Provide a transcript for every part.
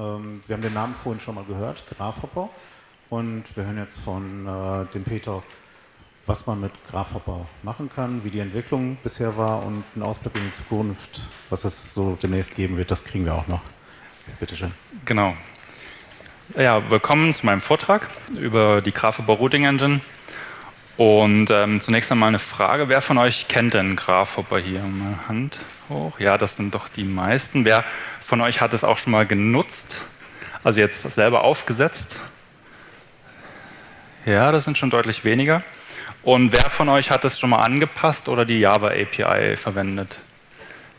Ähm, wir haben den Namen vorhin schon mal gehört, Grafhopper. Und wir hören jetzt von äh, dem Peter, was man mit Grafhopper machen kann, wie die Entwicklung bisher war und einen Ausblick in die Zukunft, was es so demnächst geben wird, das kriegen wir auch noch. Bitte schön. Genau. Ja, willkommen zu meinem Vortrag über die Grafhopper Routing Engine. Und ähm, zunächst einmal eine Frage, wer von euch kennt denn Grafhopper hier? Mal Hand hoch. Ja, das sind doch die meisten. Wer von euch hat es auch schon mal genutzt? Also jetzt selber aufgesetzt? Ja, das sind schon deutlich weniger. Und wer von euch hat es schon mal angepasst oder die Java API verwendet?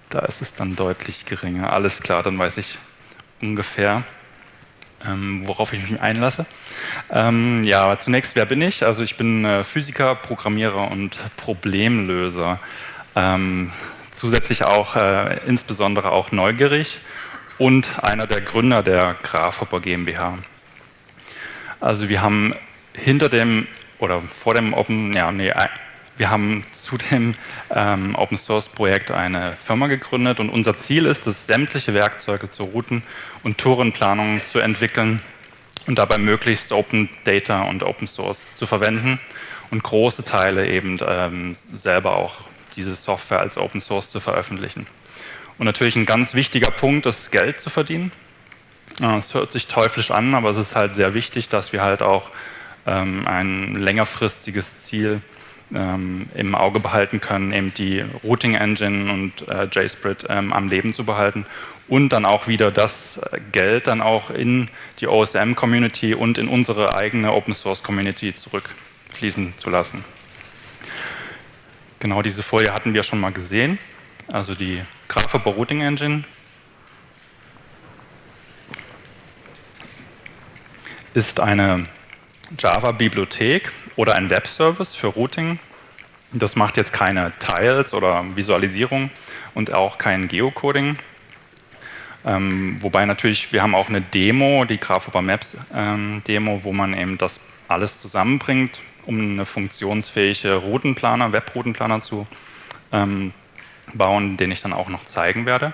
Da ist es dann deutlich geringer. Alles klar, dann weiß ich ungefähr, ähm, worauf ich mich einlasse. Ähm, ja, zunächst, wer bin ich? Also ich bin äh, Physiker, Programmierer und Problemlöser. Ähm, zusätzlich auch äh, insbesondere auch neugierig und einer der Gründer der Grafhopper GmbH. Also wir haben hinter dem oder vor dem Open, ja, nee, wir haben zu dem ähm, Open Source Projekt eine Firma gegründet und unser Ziel ist es, sämtliche Werkzeuge zur Routen- und Tourenplanung zu entwickeln und dabei möglichst Open Data und Open Source zu verwenden und große Teile eben ähm, selber auch diese Software als Open Source zu veröffentlichen. Und natürlich ein ganz wichtiger Punkt ist, Geld zu verdienen. Es hört sich teuflisch an, aber es ist halt sehr wichtig, dass wir halt auch ähm, ein längerfristiges Ziel ähm, im Auge behalten können, eben die Routing Engine und äh, JSPrit ähm, am Leben zu behalten und dann auch wieder das Geld dann auch in die OSM-Community und in unsere eigene Open-Source-Community zurückfließen zu lassen. Genau diese Folie hatten wir schon mal gesehen, also die Graphical Routing Engine ist eine Java-Bibliothek oder ein Web-Service für Routing. Das macht jetzt keine Tiles oder Visualisierung und auch kein Geocoding. Ähm, wobei natürlich, wir haben auch eine Demo, die Graphoba Maps ähm, Demo, wo man eben das alles zusammenbringt, um eine funktionsfähige Routenplaner, Web-Routenplaner zu ähm, bauen, den ich dann auch noch zeigen werde.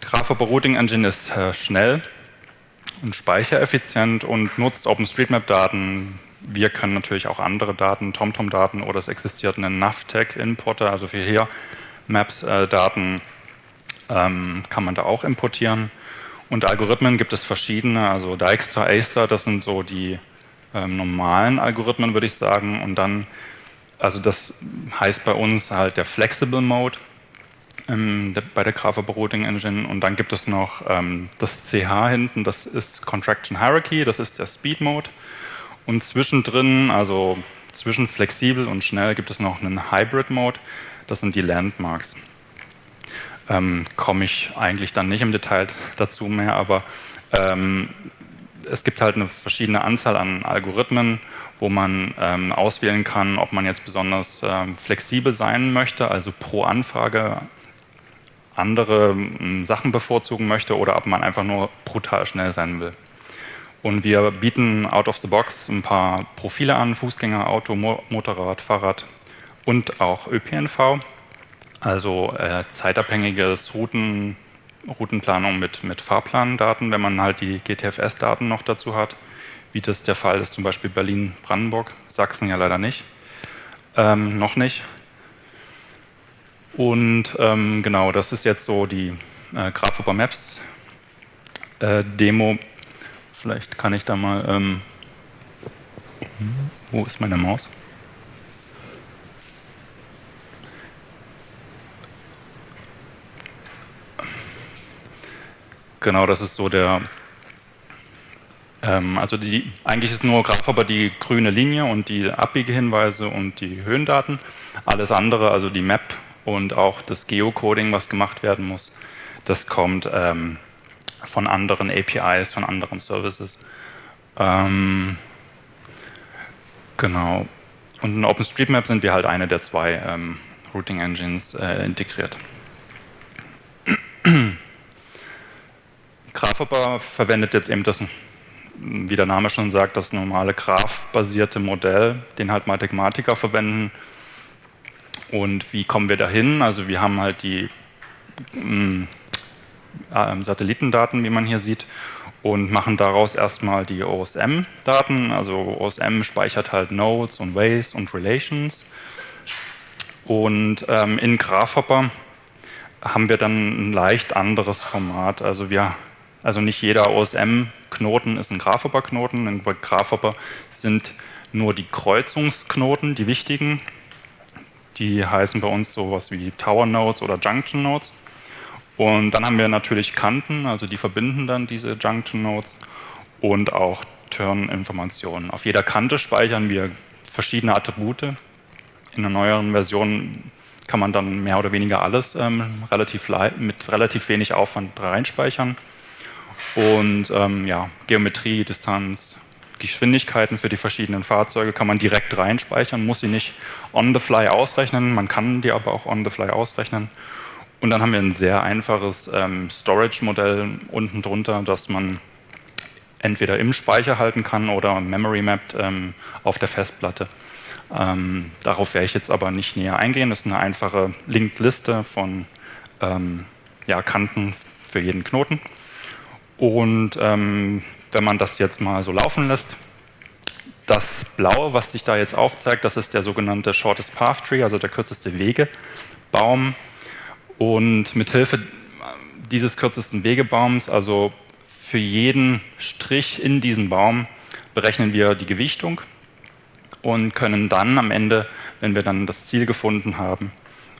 Graphoba Routing Engine ist äh, schnell, und speichereffizient und nutzt OpenStreetMap-Daten. Wir können natürlich auch andere Daten, TomTom-Daten oder es existiert ein Navtec-Importer, also für hier Maps-Daten ähm, kann man da auch importieren. Und Algorithmen gibt es verschiedene, also Dijkstra, Aster, das sind so die ähm, normalen Algorithmen, würde ich sagen. Und dann, also das heißt bei uns halt der Flexible Mode ähm, bei der Graphic Routing Engine und dann gibt es noch ähm, das CH hinten, das ist Contraction Hierarchy, das ist der Speed Mode und zwischendrin, also zwischen flexibel und schnell gibt es noch einen Hybrid Mode, das sind die Landmarks. Ähm, Komme ich eigentlich dann nicht im Detail dazu mehr, aber ähm, es gibt halt eine verschiedene Anzahl an Algorithmen, wo man ähm, auswählen kann, ob man jetzt besonders ähm, flexibel sein möchte, also pro Anfrage andere hm, Sachen bevorzugen möchte oder ob man einfach nur brutal schnell sein will. Und wir bieten out of the box ein paar Profile an, Fußgänger, Auto, Motorrad, Fahrrad und auch ÖPNV, also äh, zeitabhängiges Routen, Routenplanung mit, mit Fahrplandaten, wenn man halt die GTFS-Daten noch dazu hat, wie das der Fall ist, zum Beispiel Berlin-Brandenburg, Sachsen ja leider nicht, ähm, noch nicht. Und ähm, genau, das ist jetzt so die äh, Graphoper Maps äh, Demo. Vielleicht kann ich da mal, ähm, wo ist meine Maus? Genau, das ist so der, ähm, also die, eigentlich ist nur Graphoper die grüne Linie und die Abbiegehinweise und die Höhendaten. Alles andere, also die Map und auch das Geocoding, was gemacht werden muss, das kommt ähm, von anderen APIs, von anderen Services. Ähm, genau. Und in OpenStreetMap sind wir halt eine der zwei ähm, Routing Engines äh, integriert. Graphoper verwendet jetzt eben das, wie der Name schon sagt, das normale Graph-basierte Modell, den halt Mathematiker verwenden, und wie kommen wir dahin? Also wir haben halt die, mm, äh, Satellitendaten, wie man hier sieht, und machen daraus erstmal die OSM-Daten. Also OSM speichert halt Nodes und Ways und Relations. Und ähm, in Graphhopper haben wir dann ein leicht anderes Format. Also wir also nicht jeder OSM-Knoten ist ein Graphhopper-Knoten. In Graphhopper sind nur die Kreuzungsknoten, die wichtigen. Die heißen bei uns sowas wie Tower Nodes oder Junction Nodes. Und dann haben wir natürlich Kanten, also die verbinden dann diese Junction Nodes und auch Turn-Informationen. Auf jeder Kante speichern wir verschiedene Attribute. In einer neueren Version kann man dann mehr oder weniger alles ähm, relativ mit relativ wenig Aufwand reinspeichern. Und ähm, ja, Geometrie, Distanz, Geschwindigkeiten für die verschiedenen Fahrzeuge kann man direkt reinspeichern, muss sie nicht on the fly ausrechnen, man kann die aber auch on the fly ausrechnen. Und dann haben wir ein sehr einfaches ähm, Storage-Modell unten drunter, das man entweder im Speicher halten kann oder Memory Mapped ähm, auf der Festplatte. Ähm, darauf werde ich jetzt aber nicht näher eingehen. Das ist eine einfache Linked-Liste von ähm, ja, Kanten für jeden Knoten. Und ähm, wenn man das jetzt mal so laufen lässt, das Blaue, was sich da jetzt aufzeigt, das ist der sogenannte Shortest Path Tree, also der kürzeste Wegebaum. Und mithilfe dieses kürzesten Wegebaums, also für jeden Strich in diesem Baum, berechnen wir die Gewichtung und können dann am Ende, wenn wir dann das Ziel gefunden haben,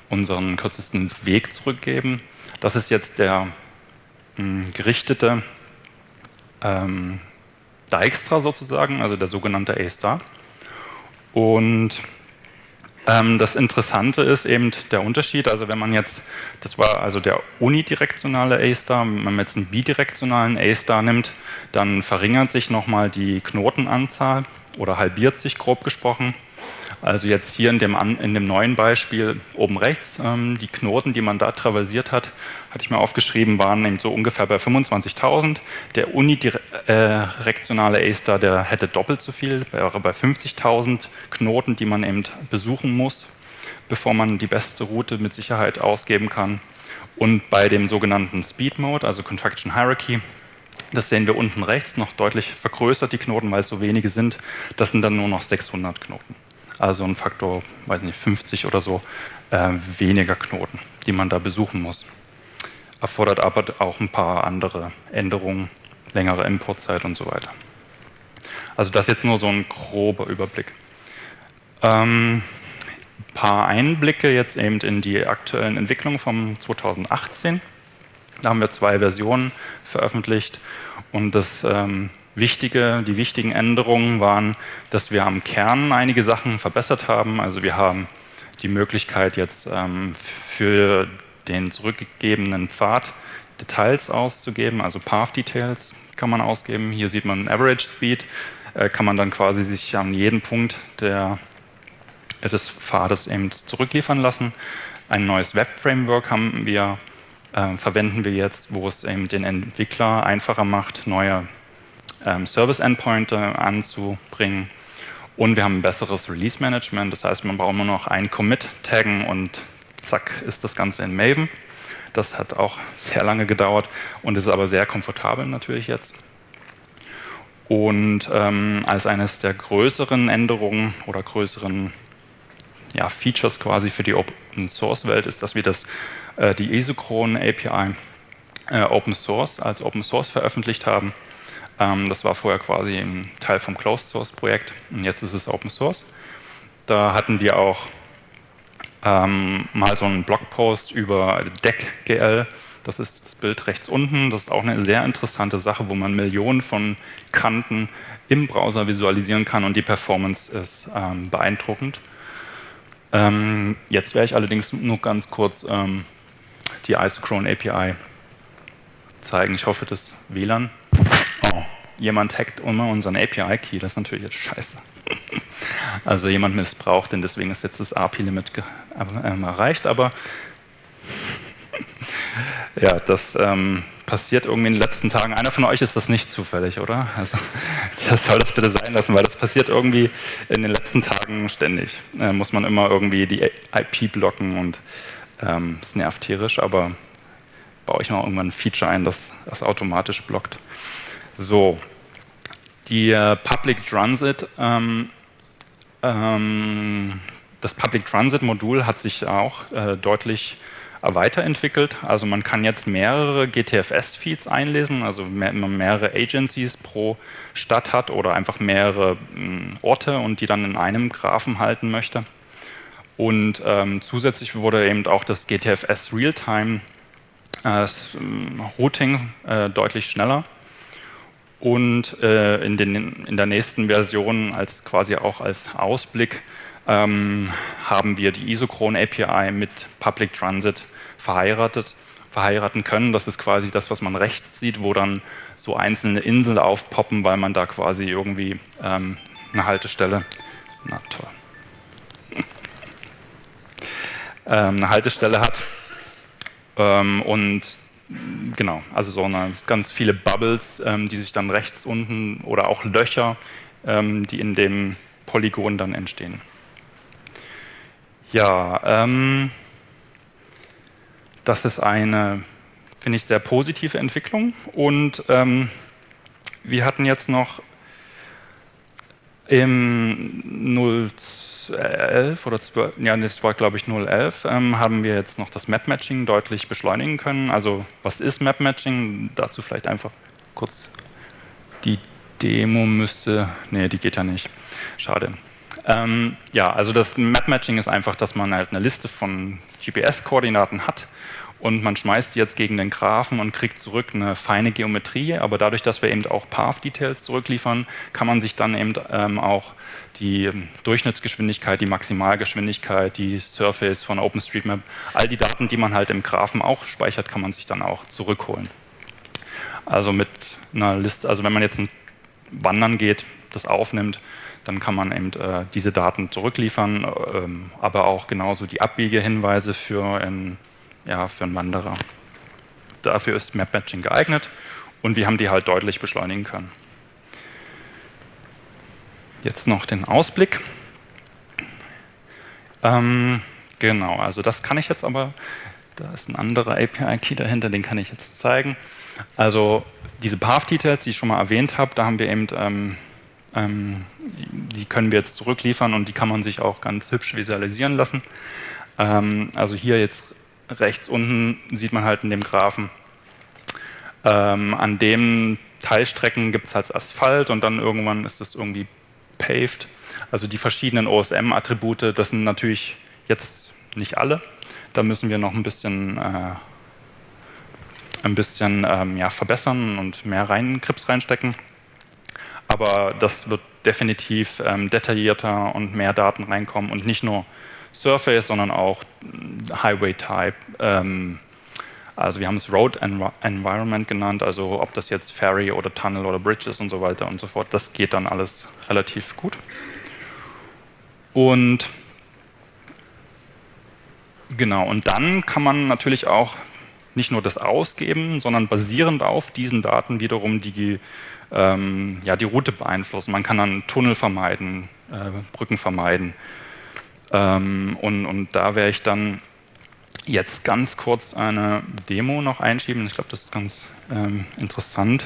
unseren kürzesten Weg zurückgeben. Das ist jetzt der gerichtete ähm, Dijkstra sozusagen, also der sogenannte A-Star. Und ähm, das Interessante ist eben der Unterschied, also wenn man jetzt, das war also der unidirektionale A-Star, wenn man jetzt einen bidirektionalen A-Star nimmt, dann verringert sich nochmal die Knotenanzahl oder halbiert sich grob gesprochen. Also jetzt hier in dem, in dem neuen Beispiel oben rechts, ähm, die Knoten, die man da traversiert hat, hatte ich mir aufgeschrieben, waren eben so ungefähr bei 25.000. Der unidirektionale A-Star, der hätte doppelt so viel, wäre bei 50.000 Knoten, die man eben besuchen muss, bevor man die beste Route mit Sicherheit ausgeben kann. Und bei dem sogenannten Speed Mode, also Contraction Hierarchy, das sehen wir unten rechts noch deutlich vergrößert, die Knoten, weil es so wenige sind. Das sind dann nur noch 600 Knoten also ein Faktor, weiß nicht, 50 oder so äh, weniger Knoten, die man da besuchen muss. Erfordert aber auch ein paar andere Änderungen, längere Importzeit und so weiter. Also das jetzt nur so ein grober Überblick. Ähm, ein paar Einblicke jetzt eben in die aktuellen Entwicklungen vom 2018. Da haben wir zwei Versionen veröffentlicht und das ähm, Wichtige, die wichtigen Änderungen waren, dass wir am Kern einige Sachen verbessert haben. Also wir haben die Möglichkeit jetzt ähm, für den zurückgegebenen Pfad Details auszugeben, also Path Details kann man ausgeben. Hier sieht man Average Speed, äh, kann man dann quasi sich an jeden Punkt der, des Pfades eben zurückliefern lassen. Ein neues Web-Framework haben wir, äh, verwenden wir jetzt, wo es eben den Entwickler einfacher macht, neue ähm, Service-Endpointe anzubringen. Und wir haben ein besseres Release-Management, das heißt, man braucht nur noch ein Commit taggen und zack ist das Ganze in Maven. Das hat auch sehr lange gedauert und ist aber sehr komfortabel natürlich jetzt. Und ähm, als eines der größeren Änderungen oder größeren ja, Features quasi für die Open Source Welt ist, dass wir das, äh, die Isochron API äh, Open Source als Open Source veröffentlicht haben. Ähm, das war vorher quasi ein Teil vom Closed Source Projekt und jetzt ist es Open Source. Da hatten wir auch ähm, mal so einen Blogpost über DeckGL. Das ist das Bild rechts unten. Das ist auch eine sehr interessante Sache, wo man Millionen von Kanten im Browser visualisieren kann und die Performance ist ähm, beeindruckend. Ähm, jetzt werde ich allerdings nur ganz kurz ähm, die Isochrone API zeigen. Ich hoffe, das WLAN oh, jemand hackt immer unseren API-Key, das ist natürlich jetzt scheiße. Also jemand missbraucht den, deswegen ist jetzt das API-Limit äh, erreicht, aber ja, das ähm, passiert irgendwie in den letzten Tagen. Einer von euch ist das nicht zufällig, oder? Also, das soll das bitte sein lassen, weil das passiert irgendwie in den letzten Tagen ständig. Äh, muss man immer irgendwie die IP blocken und ähm, es nervt tierisch, aber baue ich mal irgendwann ein Feature ein, das das automatisch blockt. So, die äh, Public Transit, ähm, ähm, das Public Transit Modul hat sich auch äh, deutlich weiterentwickelt. Also man kann jetzt mehrere GTFS-Feeds einlesen, also mehr, mehrere Agencies pro Stadt hat oder einfach mehrere mh, hm, Orte und die dann in einem Graphen halten möchte. Und ähm, zusätzlich wurde eben auch das GTFS Realtime äh, Routing äh, deutlich schneller. Und äh, in, den, in der nächsten Version, als quasi auch als Ausblick, ähm, haben wir die Isochron API mit Public Transit verheiratet, verheiraten können. Das ist quasi das, was man rechts sieht, wo dann so einzelne Inseln aufpoppen, weil man da quasi irgendwie ähm, eine Haltestelle, na toll, ähm, eine Haltestelle hat. Ähm, und genau, also so eine ganz viele Bubbles, ähm, die sich dann rechts unten oder auch Löcher, ähm, die in dem Polygon dann entstehen. Ja, ähm, das ist eine, finde ich, sehr positive Entwicklung. Und ähm, wir hatten jetzt noch im 011 oder 12, ja, das war glaube ich 011, ähm, haben wir jetzt noch das Map-Matching deutlich beschleunigen können. Also was ist Map-Matching? Dazu vielleicht einfach kurz die Demo müsste, nee, die geht ja nicht, schade. Ähm, ja, also das Map-Matching ist einfach, dass man halt eine Liste von GPS-Koordinaten hat und man schmeißt die jetzt gegen den Graphen und kriegt zurück eine feine Geometrie, aber dadurch, dass wir eben auch Path-Details zurückliefern, kann man sich dann eben ähm, auch die Durchschnittsgeschwindigkeit, die Maximalgeschwindigkeit, die Surface von OpenStreetMap, all die Daten, die man halt im Graphen auch speichert, kann man sich dann auch zurückholen. Also mit einer Liste, also wenn man jetzt ein Wandern geht, das aufnimmt, dann kann man eben äh, diese Daten zurückliefern, ähm, aber auch genauso die Abbiegehinweise für ein ja, für einen Wanderer. Dafür ist Map-Matching geeignet und wir haben die halt deutlich beschleunigen können. Jetzt noch den Ausblick. Ähm, genau, also das kann ich jetzt aber, da ist ein anderer API-Key dahinter, den kann ich jetzt zeigen. Also diese Path-Details, die ich schon mal erwähnt habe, da haben wir eben, ähm, ähm, die können wir jetzt zurückliefern und die kann man sich auch ganz hübsch visualisieren lassen. Ähm, also hier jetzt rechts unten sieht man halt in dem Graphen, ähm, an dem Teilstrecken gibt es halt Asphalt und dann irgendwann ist das irgendwie paved. Also die verschiedenen OSM-Attribute, das sind natürlich jetzt nicht alle. Da müssen wir noch ein bisschen, äh, ein bisschen ähm, ja, verbessern und mehr rein, Krips reinstecken. Aber das wird definitiv ähm, detaillierter und mehr Daten reinkommen und nicht nur Surface, sondern auch Highway Type. Ähm, also wir haben es Road Environment genannt, also ob das jetzt Ferry oder Tunnel oder Bridge ist und so weiter und so fort, das geht dann alles relativ gut. Und genau, und dann kann man natürlich auch nicht nur das ausgeben, sondern basierend auf diesen Daten wiederum die, ähm, ja, die Route beeinflussen. Man kann dann Tunnel vermeiden, äh, Brücken vermeiden, ähm, und, und da werde ich dann jetzt ganz kurz eine Demo noch einschieben. Ich glaube, das ist ganz ähm, interessant.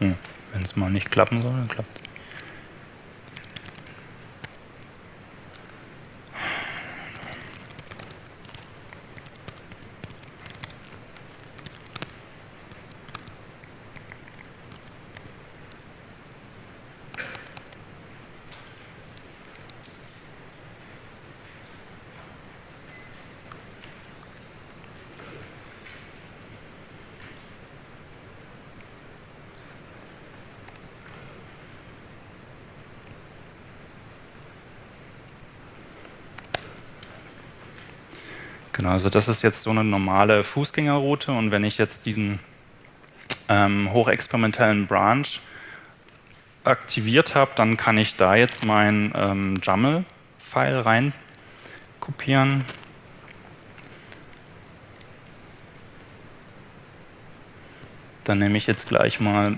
Hm, Wenn es mal nicht klappen soll, dann klappt es. Genau, also das ist jetzt so eine normale Fußgängerroute und wenn ich jetzt diesen ähm, hochexperimentellen Branch aktiviert habe, dann kann ich da jetzt mein ähm, JAML-File rein kopieren. Dann nehme ich jetzt gleich mal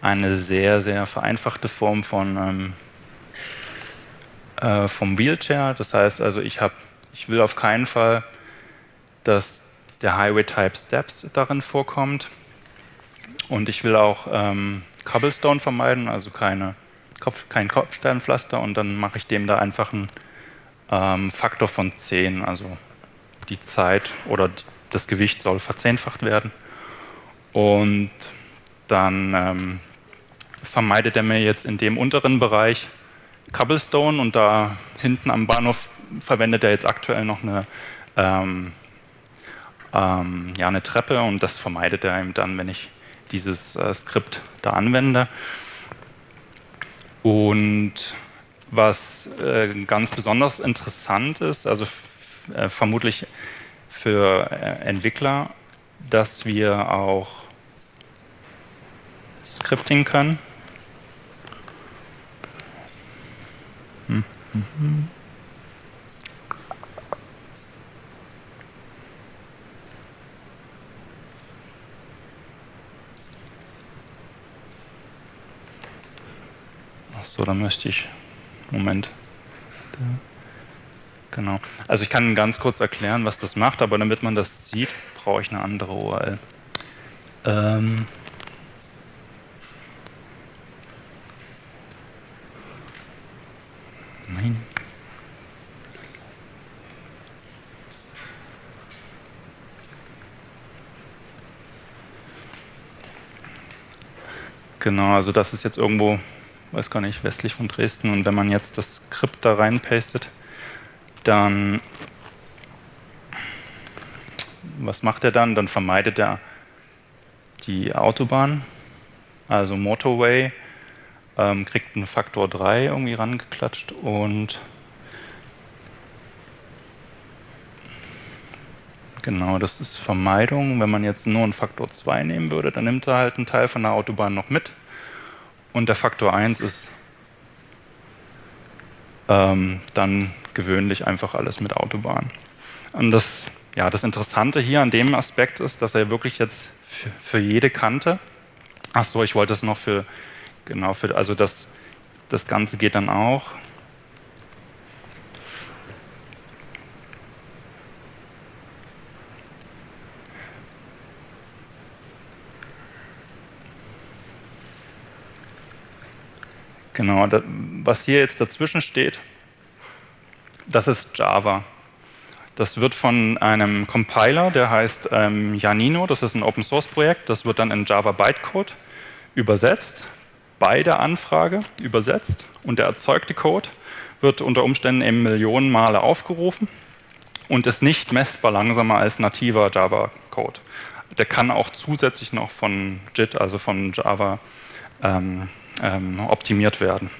eine sehr, sehr vereinfachte Form von ähm, äh, vom Wheelchair. Das heißt also, ich, hab, ich will auf keinen Fall, dass der Highway Type Steps darin vorkommt. Und ich will auch ähm, Cobblestone vermeiden, also keine Kopf, kein Kopfsteinpflaster. Und dann mache ich dem da einfach einen ähm, Faktor von 10. Also die Zeit oder das Gewicht soll verzehnfacht werden. Und dann ähm, vermeidet er mir jetzt in dem unteren Bereich Cobblestone und da hinten am Bahnhof verwendet er jetzt aktuell noch eine, ähm, ähm, ja, eine Treppe und das vermeidet er ihm dann, wenn ich dieses äh, Skript da anwende. Und was äh, ganz besonders interessant ist, also äh, vermutlich für äh, Entwickler, dass wir auch Scripting können. Hm. Mhm. Achso, dann möchte ich. Moment. Genau. Also ich kann ganz kurz erklären, was das macht, aber damit man das sieht, brauche ich eine andere URL. Ähm Nein. Genau, also das ist jetzt irgendwo, weiß gar nicht, westlich von Dresden. Und wenn man jetzt das Skript da reinpastet, dann, was macht er dann? Dann vermeidet er die Autobahn, also Motorway, ähm, kriegt einen Faktor 3 irgendwie rangeklatscht und Genau, das ist Vermeidung. Wenn man jetzt nur einen Faktor 2 nehmen würde, dann nimmt er halt einen Teil von der Autobahn noch mit. Und der Faktor 1 ist ähm, dann gewöhnlich einfach alles mit Autobahn. Und das, ja, das Interessante hier an dem Aspekt ist, dass er wirklich jetzt für, für jede Kante, ach so, ich wollte es noch für Genau, für, also das, das Ganze geht dann auch. Genau, das, was hier jetzt dazwischen steht, das ist Java. Das wird von einem Compiler, der heißt ähm, Janino, das ist ein Open-Source-Projekt, das wird dann in Java Bytecode übersetzt bei der Anfrage übersetzt und der erzeugte Code wird unter Umständen eben Millionen Male aufgerufen und ist nicht messbar langsamer als nativer Java-Code. Der kann auch zusätzlich noch von JIT, also von Java, ähm, ähm, optimiert werden.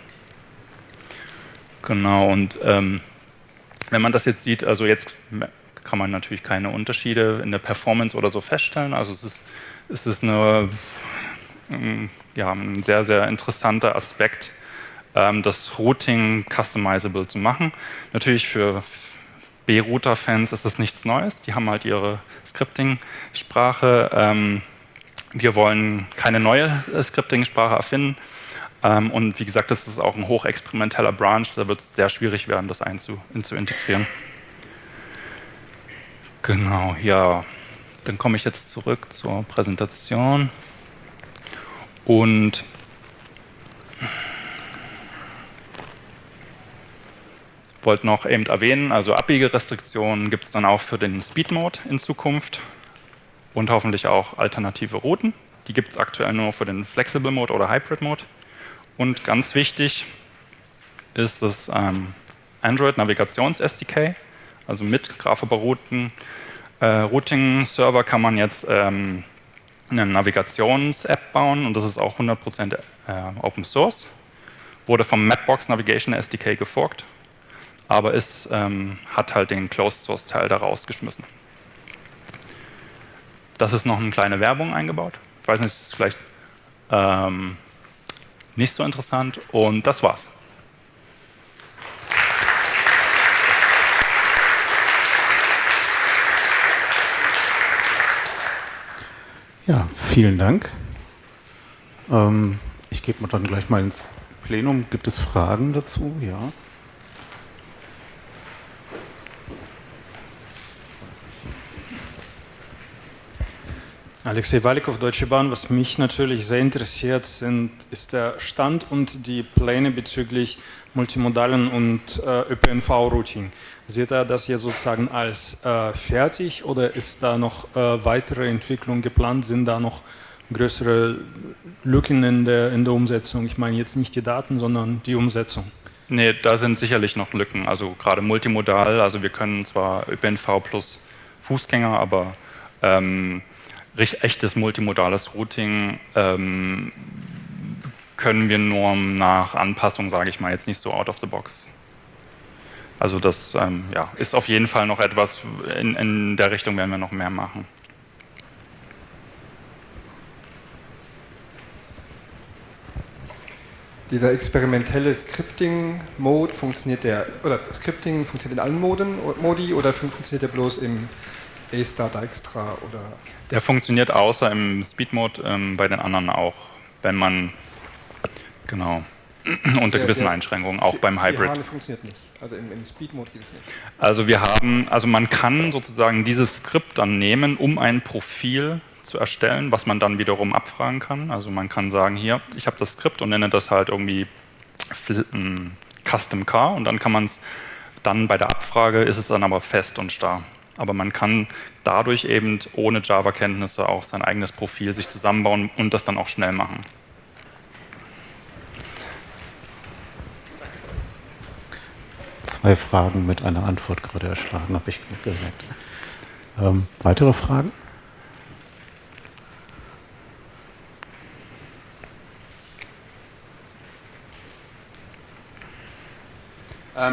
Genau, und ähm, wenn man das jetzt sieht, also jetzt kann man natürlich keine Unterschiede in der Performance oder so feststellen. Also es ist, es ist eine ja, ein sehr, sehr interessanter Aspekt, ähm, das Routing customizable zu machen. Natürlich für B-Router-Fans ist das nichts Neues. Die haben halt ihre Scripting-Sprache. Ähm, wir wollen keine neue Scripting-Sprache erfinden. Ähm, und wie gesagt, das ist auch ein hochexperimenteller Branch. Da wird es sehr schwierig werden, das einzu, zu integrieren. Genau, ja. Dann komme ich jetzt zurück zur Präsentation. Und wollte noch eben erwähnen, also Abbiegerestriktionen gibt es dann auch für den Speed Mode in Zukunft und hoffentlich auch alternative Routen. Die gibt es aktuell nur für den Flexible Mode oder Hybrid Mode. Und ganz wichtig ist das ähm, Android Navigations SDK, also mit Graphical Routen. Äh, Routing Server kann man jetzt ähm, eine Navigations-App bauen und das ist auch 100% äh, Open Source. Wurde vom Mapbox Navigation SDK geforkt, aber es ähm, hat halt den Closed Source Teil da rausgeschmissen. Das ist noch eine kleine Werbung eingebaut. Ich weiß nicht, ist vielleicht ähm, nicht so interessant und das war's. Ja, vielen Dank. Ähm, Ich gebe mal dann gleich mal ins Plenum. Gibt es Fragen dazu? Ja. Alexei Walikov, Deutsche Bahn. Was mich natürlich sehr interessiert, sind, ist der Stand und die Pläne bezüglich multimodalen und äh, ÖPNV-Routing. Seht ihr das jetzt sozusagen als äh, fertig oder ist da noch äh, weitere Entwicklung geplant? Sind da noch größere Lücken in der, in der Umsetzung? Ich meine jetzt nicht die Daten, sondern die Umsetzung. Nee, da sind sicherlich noch Lücken. Also gerade multimodal, also wir können zwar ÖPNV plus Fußgänger, aber ähm, echtes multimodales Routing ähm, können wir nur nach Anpassung, sage ich mal, jetzt nicht so out of the box. Also das ähm, ja, ist auf jeden Fall noch etwas, in, in der Richtung werden wir noch mehr machen. Dieser experimentelle Scripting-Mode funktioniert der, oder Scripting funktioniert in allen Moden, Modi oder funktioniert der bloß im A-Star Dijkstra oder? Der funktioniert außer im Speed-Mode ähm, bei den anderen auch, wenn man, genau, unter der, gewissen der Einschränkungen, auch C beim Hybrid. C funktioniert nicht, also im, im Speed-Mode geht es nicht. Also wir haben, also man kann sozusagen dieses Skript dann nehmen, um ein Profil zu erstellen, was man dann wiederum abfragen kann. Also man kann sagen, hier, ich habe das Skript und nenne das halt irgendwie Custom Car und dann kann man es dann bei der Abfrage ist es dann aber fest und starr aber man kann dadurch eben ohne Java-Kenntnisse auch sein eigenes Profil sich zusammenbauen und das dann auch schnell machen. Zwei Fragen mit einer Antwort gerade erschlagen, habe ich gemerkt. Ähm, weitere Fragen?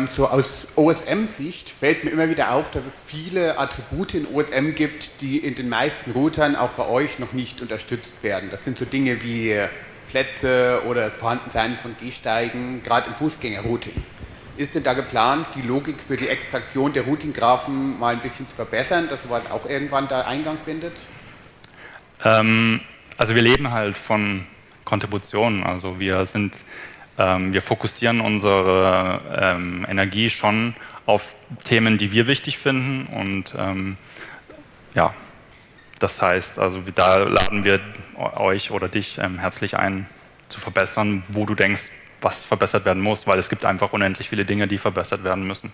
So aus OSM-Sicht fällt mir immer wieder auf, dass es viele Attribute in OSM gibt, die in den meisten Routern auch bei euch noch nicht unterstützt werden. Das sind so Dinge wie Plätze oder das Vorhandensein von Gehsteigen, gerade im Fußgängerrouting. Ist denn da geplant, die Logik für die Extraktion der Routing-Graphen mal ein bisschen zu verbessern, dass sowas auch irgendwann da Eingang findet? Ähm, also wir leben halt von Kontributionen. Also wir sind ähm, wir fokussieren unsere ähm, Energie schon auf Themen, die wir wichtig finden und ähm, ja, das heißt, also da laden wir euch oder dich ähm, herzlich ein, zu verbessern, wo du denkst, was verbessert werden muss, weil es gibt einfach unendlich viele Dinge, die verbessert werden müssen.